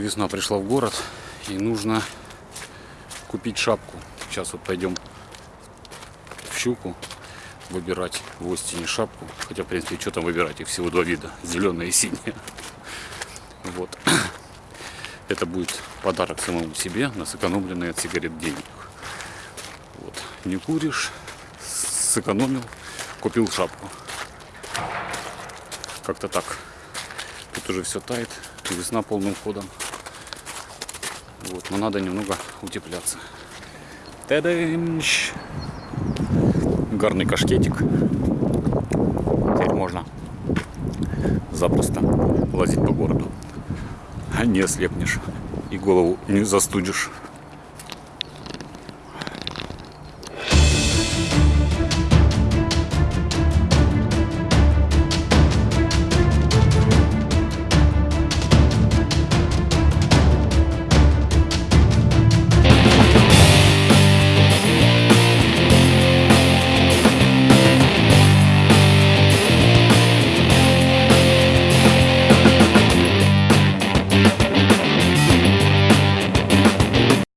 весна пришла в город и нужно купить шапку. Сейчас вот пойдем в щуку выбирать в Остине шапку. Хотя, в принципе, что там выбирать? Их всего два вида. Зеленая и синяя. Вот. Это будет подарок самому себе на сэкономленные от сигарет денег. Вот. Не куришь, сэкономил, купил шапку. Как-то так. Тут уже все тает, весна полным ходом. Вот, но надо немного утепляться. Тадамщ! Гарный кашкетик. Теперь можно запросто лазить по городу. А не ослепнешь и голову не застудишь.